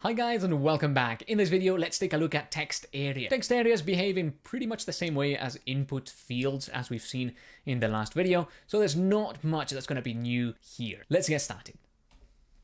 Hi guys and welcome back. In this video, let's take a look at text area. Text areas behave in pretty much the same way as input fields as we've seen in the last video, so there's not much that's going to be new here. Let's get started.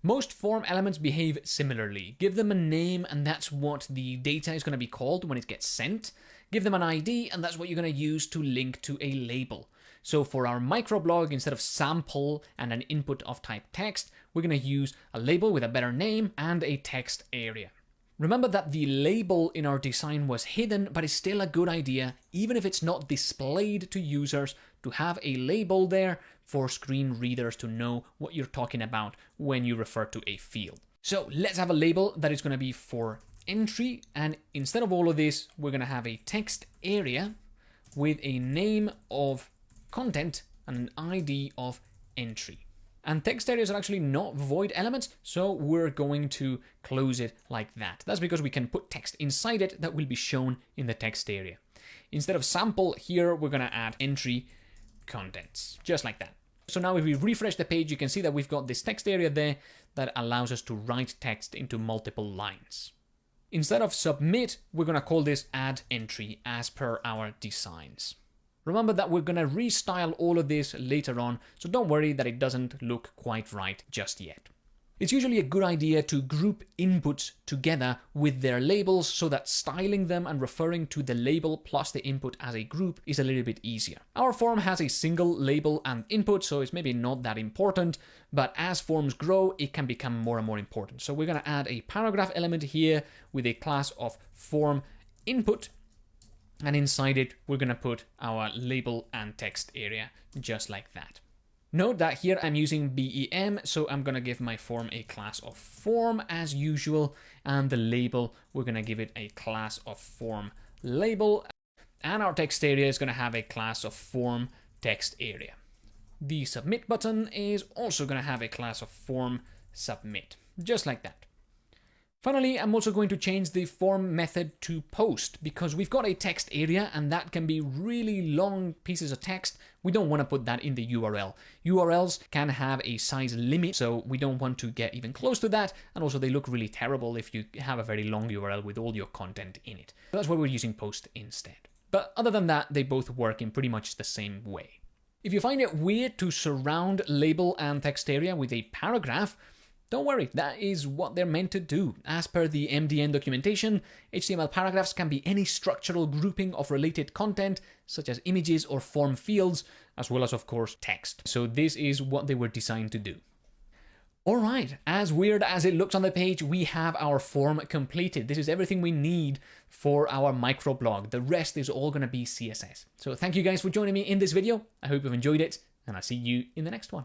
Most form elements behave similarly. Give them a name and that's what the data is going to be called when it gets sent. Give them an ID and that's what you're going to use to link to a label. So for our microblog, instead of sample and an input of type text, we're going to use a label with a better name and a text area. Remember that the label in our design was hidden, but it's still a good idea, even if it's not displayed to users, to have a label there for screen readers to know what you're talking about when you refer to a field. So let's have a label that is going to be for entry, and instead of all of this, we're going to have a text area with a name of content and an ID of entry. And text areas are actually not void elements, so we're going to close it like that. That's because we can put text inside it that will be shown in the text area. Instead of sample here, we're going to add entry contents, just like that. So now if we refresh the page, you can see that we've got this text area there that allows us to write text into multiple lines. Instead of submit, we're going to call this add entry as per our designs. Remember that we're going to restyle all of this later on, so don't worry that it doesn't look quite right just yet. It's usually a good idea to group inputs together with their labels so that styling them and referring to the label plus the input as a group is a little bit easier. Our form has a single label and input, so it's maybe not that important, but as forms grow, it can become more and more important. So we're going to add a paragraph element here with a class of form input and inside it, we're going to put our label and text area just like that. Note that here I'm using BEM, so I'm going to give my form a class of form as usual, and the label, we're going to give it a class of form label, and our text area is going to have a class of form text area. The submit button is also going to have a class of form submit, just like that. Finally, I'm also going to change the form method to post because we've got a text area and that can be really long pieces of text. We don't want to put that in the URL. URLs can have a size limit, so we don't want to get even close to that. And also they look really terrible if you have a very long URL with all your content in it. So that's why we're using post instead. But other than that, they both work in pretty much the same way. If you find it weird to surround label and text area with a paragraph, don't worry, that is what they're meant to do. As per the MDN documentation, HTML paragraphs can be any structural grouping of related content, such as images or form fields, as well as, of course, text. So this is what they were designed to do. Alright, as weird as it looks on the page, we have our form completed. This is everything we need for our microblog. The rest is all going to be CSS. So thank you guys for joining me in this video. I hope you've enjoyed it, and I'll see you in the next one.